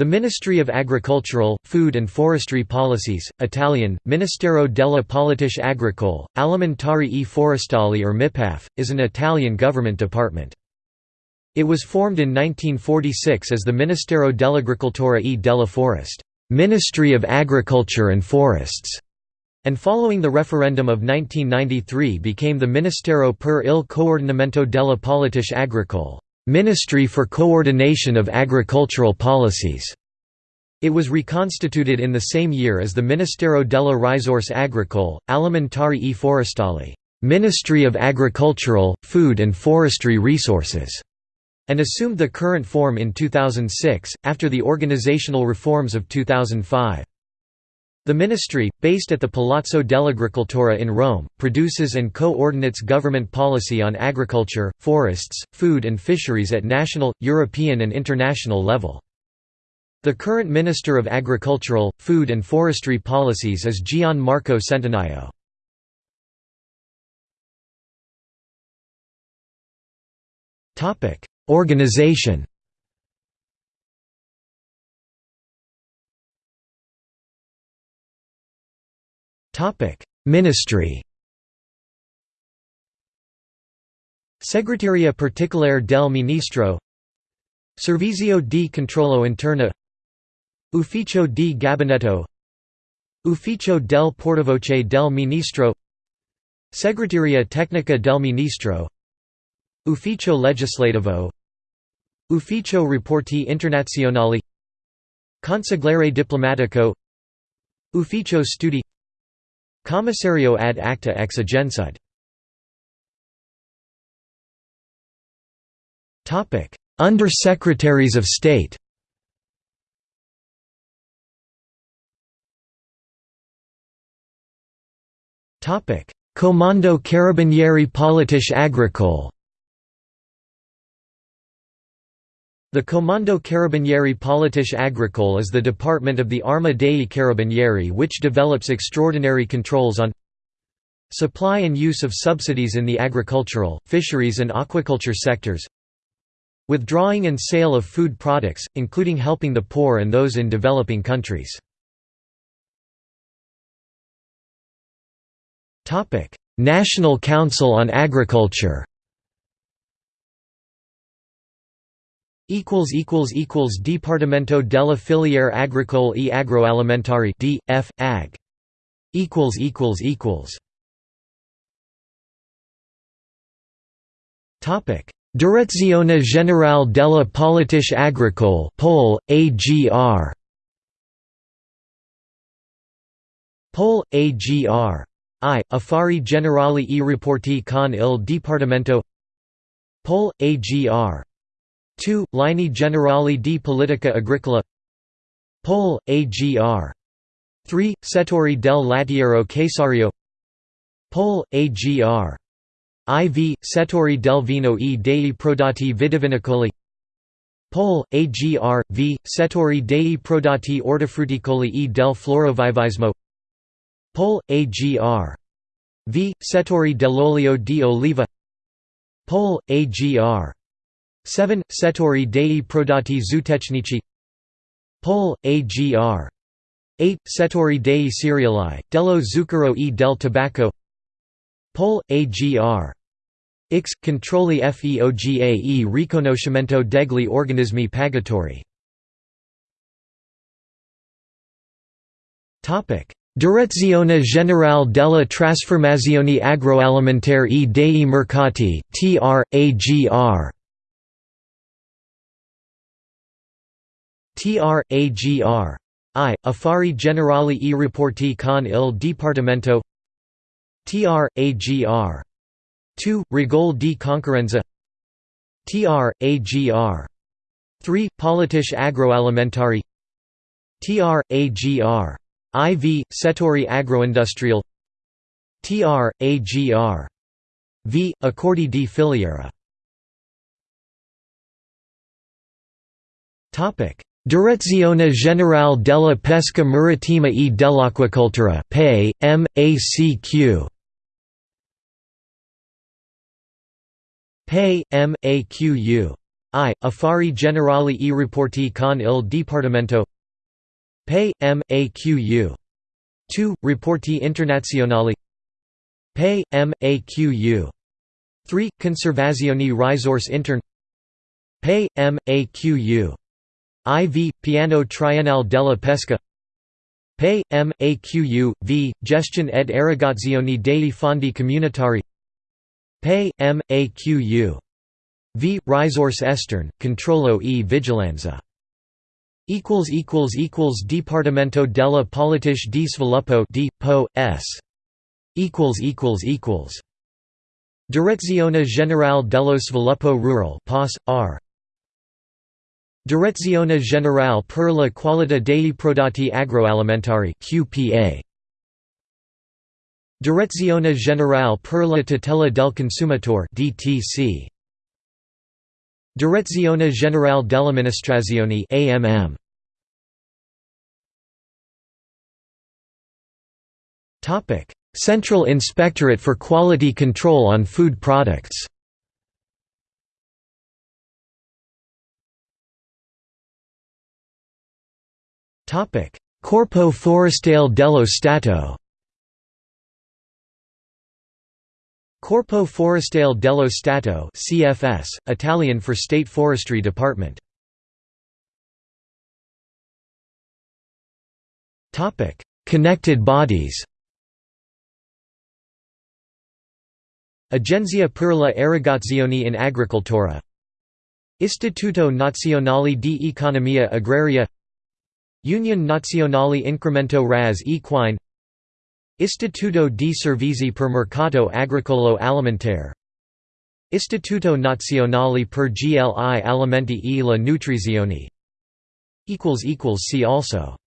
The Ministry of Agricultural, Food and Forestry Policies, Italian, Ministero della Politiche Agricole, Alimentari e Forestali or MIPAF, is an Italian government department. It was formed in 1946 as the Ministero dell'Agricoltura e della Forest Ministry of Agriculture and Forests", and following the referendum of 1993 became the Ministero per il coordinamento della Politiche Agricole Ministry for Coordination of Agricultural Policies. It was reconstituted in the same year as the Ministero della Risorse Agricole, Alimentari e Forestali Ministry of Agricultural, Food and Forestry Resources, and assumed the current form in 2006, after the organizational reforms of 2005. The ministry, based at the Palazzo dell'Agricoltura in Rome, produces and coordinates government policy on agriculture, forests, food and fisheries at national, European and international level. The current Minister of Agricultural, Food and Forestry Policies is Gian Marco Centinaio. Organization Ministry. Segretaria Particolare del Ministro. Servizio di Controllo Interno. Ufficio di Gabinetto. Ufficio del Portavoce del Ministro. Segreteria Tecnica del Ministro. Ufficio Legislativo. Ufficio Rapporti Internazionali. Consigliere Diplomatico. Ufficio Studi Commissario ad acta ex Agensud Under-Secretaries of State. Comando Carabinieri Politiche Agricole The Comando Carabinieri Politiche Agricole is the department of the Arma dei Carabinieri which develops extraordinary controls on supply and use of subsidies in the agricultural, fisheries and aquaculture sectors withdrawing and sale of food products, including helping the poor and those in developing countries. National Council on Agriculture Dipartimento della Filiere Agricole e Agroalimentari D. F. Ag. Direzione Generale della Politiche Agricole Pol, AGR Pol, AGR. I. Affari Generali e Rapporti con il Dipartimento Pol, AGR. 2. Linee Generali di Politica Agricola Pol. AGR. 3. Settori del Lattiero Caseario Pol. AGR. IV. Settori del vino e dei prodotti vitivinicoli Pol. AGR. V. Settori dei prodotti ortofrutticoli e del florovivaismo Pol. AGR. V. Settori dell'olio di oliva Pol. AGR. 7. Settori dei prodotti zootecnici Pol. Agr. 8. Settori dei cereali, dello zucchero e del tabacco Pol. Agr. X. Controlli FEOGA e riconoscimento degli organismi pagatori Direzione Generale della Trasformazione Agroalimentare e dei Mercati TR, TR, AGR. I. Affari Generali e Rapporti con il Dipartimento TR, AGR. 2. Regole di Concorrenza TR, AGR. 3. Politiche agroalimentari TR, AGR. IV. Settori agroindustrial TR, AGR. V. Accordi di filiera Direzione Generale della Pesca Marittima e dell'Acquacoltura PAE, M.A.C.Q. PAE, M.A.Q.U. I. Affari generali e rapporti con il Dipartimento Pay, M. A. Q. U. 2. Rapporti internazionali Pay, M. A. Q. U. 3. Conservazione risorse interne Pay, M. IV. Piano Triennale della Pesca Pay, M. A. Q. U. V. Gestione ed erogazione dei fondi comunitari Pay, M. A. Q. U. V. Risorse esterne, controllo e vigilanza Dipartimento della Politica di Sviluppo D. Po. S. Direzione Generale dello Sviluppo Rural POS, R. Direzione Generale per la Qualità dei Prodotti Agroalimentari QPA. Direzione Generale per la Tutela del Consumatore DTC. Direzione Generale dell'Amministrazione AMM Topic Central Inspectorate for Quality Control on Food Products Corpo Forestale dello Stato Corpo Forestale dello Stato CFS, Italian for State Forestry Department. Connected bodies Agenzia per la Erogazione in Agricoltura Istituto Nazionale di Economia Agraria Union Nazionale Incremento Razze Equine Istituto di Servizi per Mercato Agricolo Alimentare Istituto Nazionale per GLI Alimenti e la Nutrizione See also